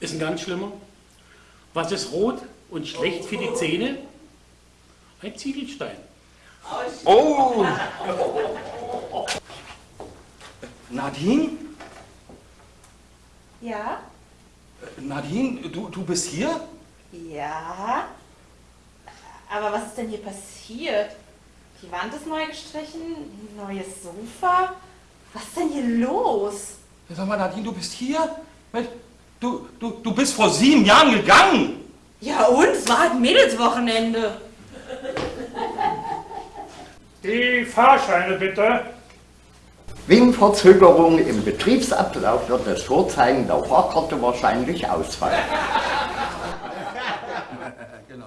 ist ein ganz schlimmer. Was ist rot und schlecht für die Zähne? Ein Ziegelstein. Oh! Nadine? Ja? Nadine, du, du bist hier? Ja? Aber was ist denn hier passiert? Die Wand ist neu gestrichen, ein neues Sofa. Was ist denn hier los? Sag mal, Nadine, du bist hier? Mensch, Du, du, du bist vor sieben Jahren gegangen. Ja und? Es war halt Mädelswochenende. Die Fahrscheine bitte. Wegen Verzögerung im Betriebsablauf wird das Vorzeigen der Fahrkarte wahrscheinlich ausfallen. Genau.